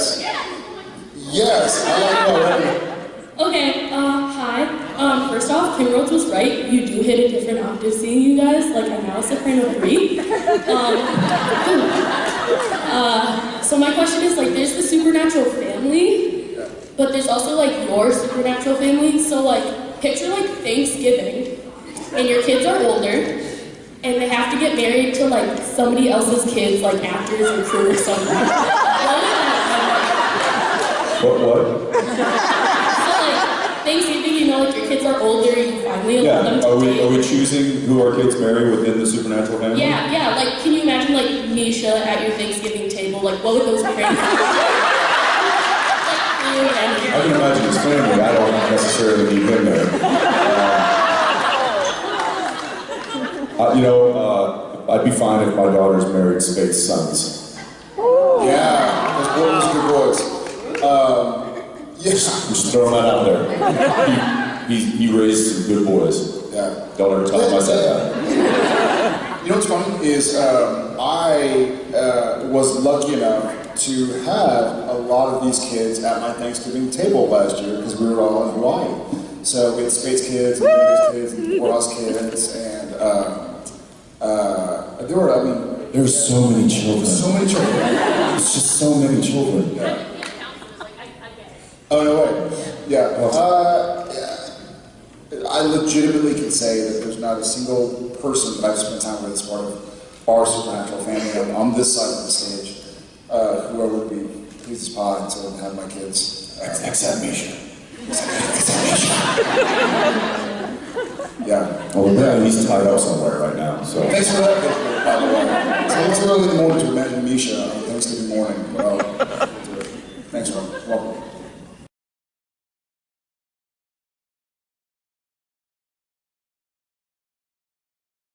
Yes. Yes, I. Okay, uh, hi. Um, first off, Kim Rhodes was right. You do hit a different octave seeing you guys. Like, I'm now a soprano three. Um, uh, so my question is, like, there's the supernatural family, but there's also, like, your supernatural family. So, like, picture, like, Thanksgiving, and your kids are older, and they have to get married to, like, somebody else's kids, like, actors or crew or something. What What, what? so like Thanksgiving, you know, like your kids are older, you finally allow them Yeah, to are we, date. are we choosing who our kids marry within the supernatural family? Yeah, yeah. Like, can you imagine like Misha at your Thanksgiving table? Like, what would those pranks? like, I can imagine his family, I don't necessarily need him there. Uh, uh, you know, uh, I'd be fine if my daughters married Speight's sons. Yeah, those boys are good boys. Um, yes. Just throwing that out there. He, he, he raised some good boys. Yeah. Don't ever tell him I said that. You know what's funny is um, I uh, was lucky enough to have a lot of these kids at my Thanksgiving table last year because we were all in Hawaii. So we had Speight kids and kids and Poorhouse kids and um, uh, there were, I mean, there There's so many children. so many children. It's just so many children. Yeah. Oh, no way. Yeah. Uh, yeah. I legitimately can say that there's not a single person that I've spent time with as part of our supernatural family on, on this side of the stage uh, who I would be pleased as pie to have my kids. Uh, Except Misha. yeah. Well, yeah, he's tied up somewhere right now, so. Thanks for that, by the way. It's a little too early in the morning to imagine Misha on Thanksgiving morning. Well, thanks, Rob. Welcome.